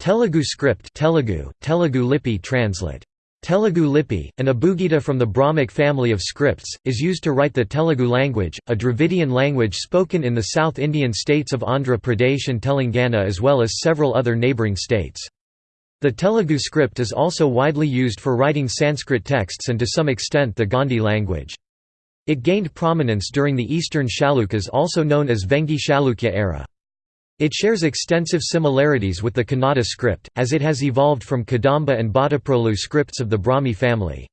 Telugu script Telugu, Telugu Lipi translate. Telugu Lipi, an abugida from the Brahmic family of scripts, is used to write the Telugu language, a Dravidian language spoken in the South Indian states of Andhra Pradesh and Telangana as well as several other neighbouring states. The Telugu script is also widely used for writing Sanskrit texts and to some extent the Gondi language. It gained prominence during the Eastern Chalukyas also known as Vengi Chalukya era. It shares extensive similarities with the Kannada script, as it has evolved from Kadamba and Bhattaprolu scripts of the Brahmi family.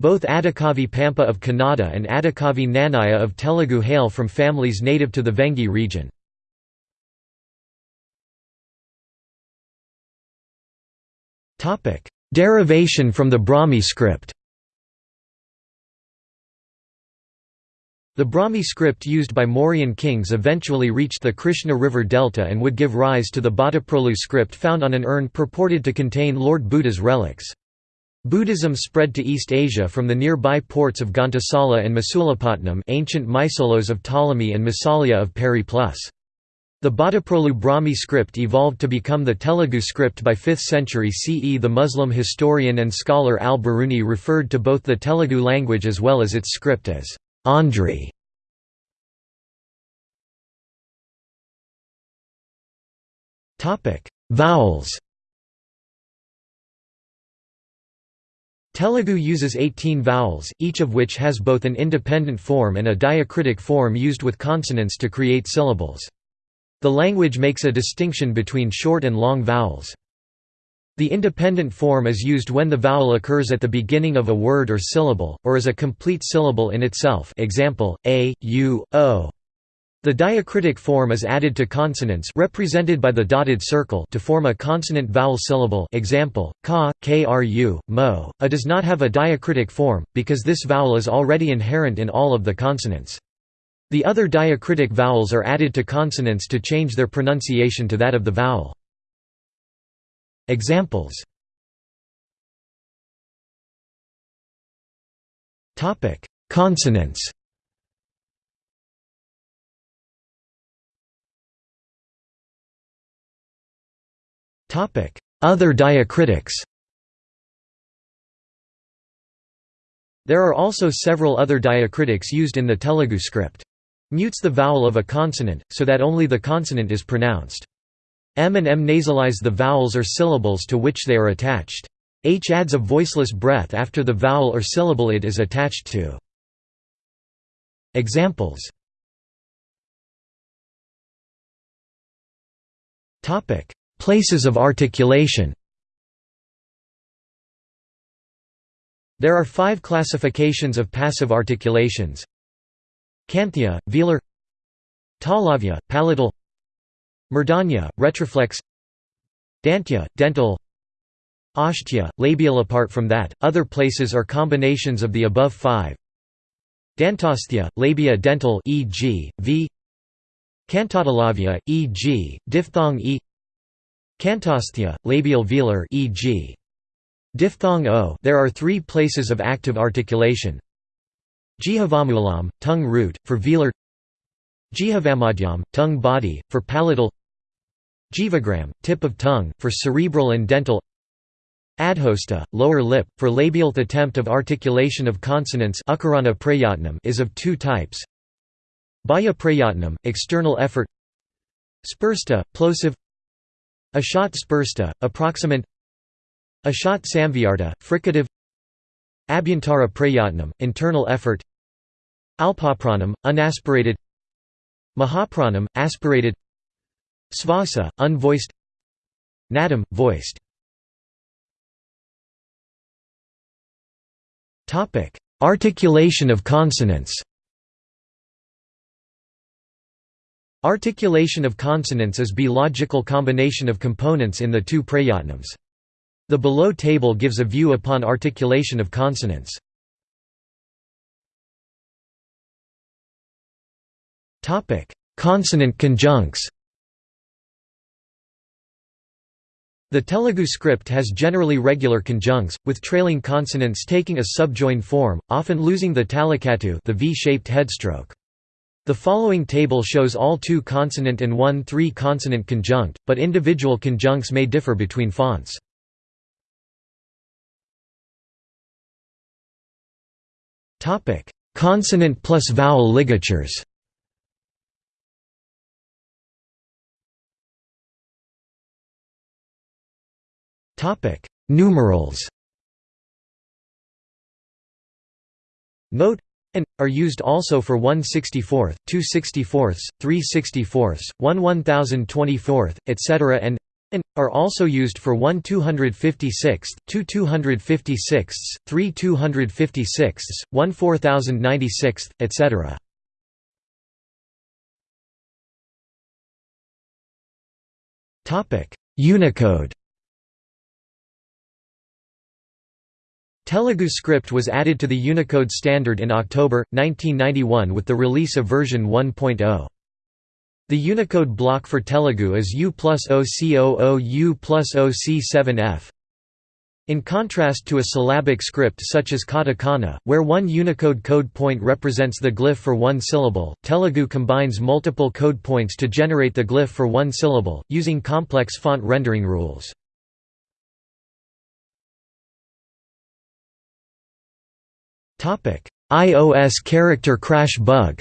Both Adikavi Pampa of Kannada and Adikavi Nannaya of Telugu hail from families native to the Vengi region. Derivation from the Brahmi script The Brahmi script used by Mauryan kings eventually reached the Krishna River delta and would give rise to the Bhattaprolu script found on an urn purported to contain Lord Buddha's relics. Buddhism spread to East Asia from the nearby ports of Ghantasala and Masulapatnam ancient Mysolos of Ptolemy and Massalia of Periplus. The Bhattaprolu Brahmi script evolved to become the Telugu script by 5th century CE. The Muslim historian and scholar al-Biruni referred to both the Telugu language as well as its script as Andhri Vowels Telugu uses 18 vowels, each of which has both an independent form and a diacritic form used with consonants to create syllables. The language makes a distinction between short and long vowels. The independent form is used when the vowel occurs at the beginning of a word or syllable, or as a complete syllable in itself example, a, u, o. The diacritic form is added to consonants represented by the dotted circle to form a consonant-vowel syllable example, ka, kru, mo. A does not have a diacritic form, because this vowel is already inherent in all of the consonants. The other diacritic vowels are added to consonants to change their pronunciation to that of the vowel. Examples. Consonants. Other diacritics. There are also several other diacritics used in the Telugu script. Mutes the vowel of a consonant, so that only the consonant is pronounced. M and M nasalize the vowels or syllables to which they are attached. H adds a voiceless breath after the vowel or syllable it is attached to. Examples. Places of articulation. There are five classifications of passive articulations. Kanthya, velar. Talavya, palatal Murdanya, retroflex. Dantya, dental. Ashtya, labial Apart from that, other places are combinations of the above five. Dantastya, labiodental e.g., v. Kantotalavya, e.g., diphthong e. Kantosthya, labial velar e.g. Diphthong o. There are three places of active articulation. Jihavamulam, tongue root, for velar. Jihavamadhyam, tongue body, for palatal Jivagram, tip of tongue, for cerebral and dental. Adhosta, lower lip, for labial attempt of articulation of consonants is of two types. Baya prayatnam, external effort. Spursta, plosive. Ashat spursta, approximant. Ashat samvyarta, fricative. Abhyantara prayatnam, internal effort. Alpapranam, unaspirated. Mahapranam, aspirated Svasa, unvoiced. Nadam, voiced. Articulation of consonants. Articulation of consonants is b-logical combination of components in the two prayatnams. The below table gives a view upon articulation of consonants. Consonant conjuncts The Telugu script has generally regular conjuncts, with trailing consonants taking a subjoined form, often losing the talikattu the V-shaped headstroke. The following table shows all two-consonant and one three-consonant conjunct, but individual conjuncts may differ between fonts. Consonant plus vowel ligatures Numerals Note and are used also for 1 64th, 2 64ths, 3 64ths, 1 1024th, etc. and and are also used for 1 256th, 2 256ths, 3 256ths, 1 4096th, etc. Topic: Unicode Telugu script was added to the Unicode standard in October, 1991 with the release of version 1.0. The Unicode block for Telugu is U plus OC00 U plus OC7F. In contrast to a syllabic script such as katakana, where one Unicode code point represents the glyph for one syllable, Telugu combines multiple code points to generate the glyph for one syllable, using complex font rendering rules. iOS character crash bug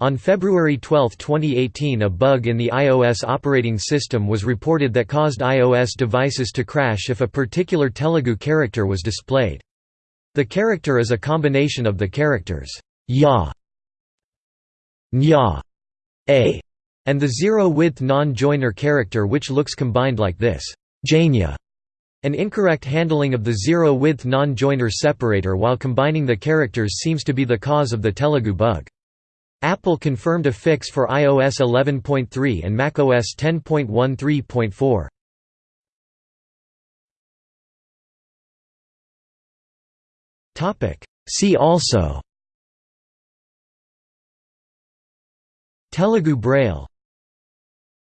On February 12, 2018 a bug in the iOS operating system was reported that caused iOS devices to crash if a particular Telugu character was displayed. The character is a combination of the characters ya, nya, a, and the zero-width non-joiner character which looks combined like this, janya. An incorrect handling of the zero-width non-joiner separator while combining the characters seems to be the cause of the Telugu bug. Apple confirmed a fix for iOS 11.3 and macOS 10.13.4. See also Telugu Braille